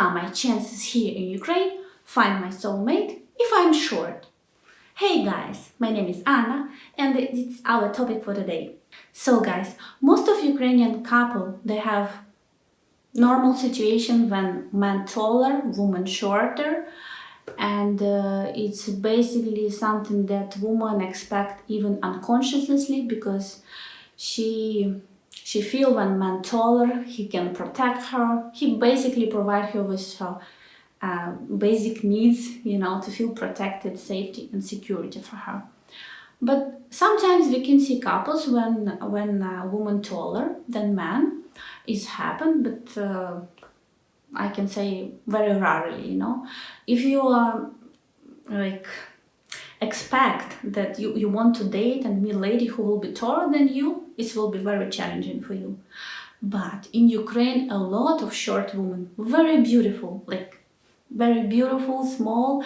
are my chances here in Ukraine? Find my soulmate if I'm short. Hey guys, my name is Anna and it's our topic for today. So guys, most of Ukrainian couple, they have normal situation when man taller, woman shorter and uh, it's basically something that woman expect even unconsciously because she she feel when man taller he can protect her he basically provide her with her uh, basic needs you know to feel protected safety and security for her but sometimes we can see couples when when a woman taller than man is happen but uh, I can say very rarely, you know. If you are like expect that you, you want to date and meet lady who will be taller than you, it will be very challenging for you. But in Ukraine, a lot of short women, very beautiful, like very beautiful, small,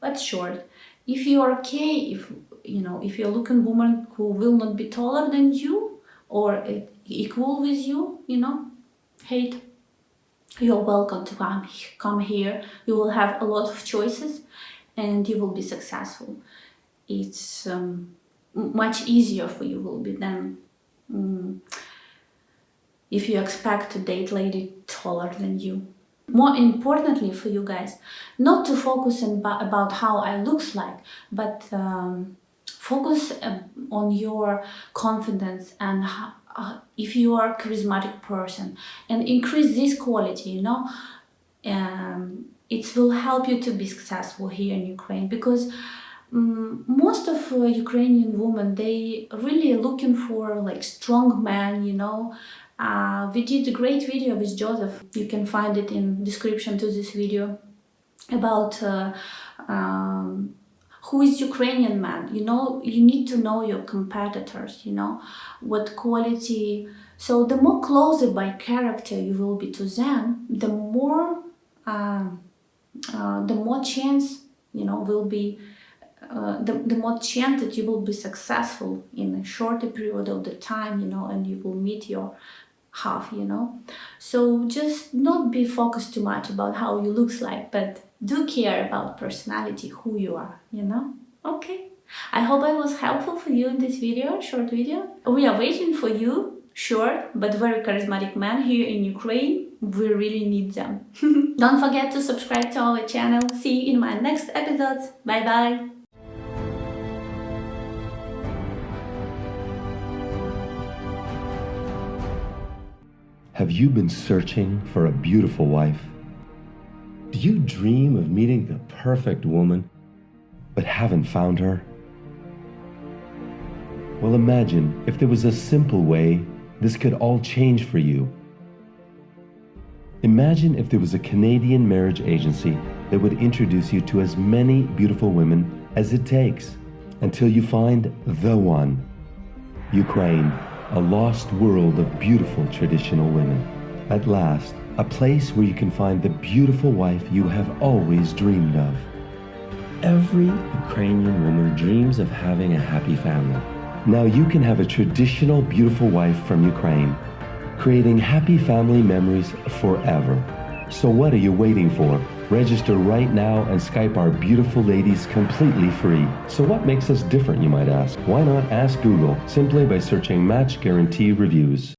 but short. If you are okay, if you know, if you're looking woman who will not be taller than you or equal with you, you know, hate you're welcome to come, come here. You will have a lot of choices and you will be successful. It's um, much easier for you will be than um, if you expect to date lady taller than you. More importantly for you guys, not to focus on about how I looks like, but um, focus uh, on your confidence and how, uh, if you are a charismatic person and increase this quality you know um, it will help you to be successful here in Ukraine because um, most of uh, Ukrainian women they really looking for like strong man you know? Uh, we did a great video with Joseph. You can find it in description to this video about uh, um, who is Ukrainian man you know? You need to know your competitors you know? What quality. So the more closer by character you will be to them the more uh, the more chance you know will be uh, the, the more chance that you will be successful in a shorter period of the time you know and you will meet your half you know so just not be focused too much about how you looks like but do care about personality, who you are, you know? Okay. I hope I was helpful for you in this video, short video. We are waiting for you, short but very charismatic man here in Ukraine. We really need them. Don't forget to subscribe to our channel. See you in my next episodes. Bye bye. Have you been searching for a beautiful wife? Do you dream of meeting the perfect woman, but haven't found her? Well, imagine if there was a simple way this could all change for you. Imagine if there was a Canadian marriage agency that would introduce you to as many beautiful women as it takes until you find the one. Ukraine, a lost world of beautiful traditional women. At last, a place where you can find the beautiful wife you have always dreamed of. Every Ukrainian woman dreams of having a happy family. Now you can have a traditional beautiful wife from Ukraine, creating happy family memories forever. So what are you waiting for? Register right now and Skype our beautiful ladies completely free. So what makes us different, you might ask? Why not ask Google simply by searching Match Guarantee Reviews?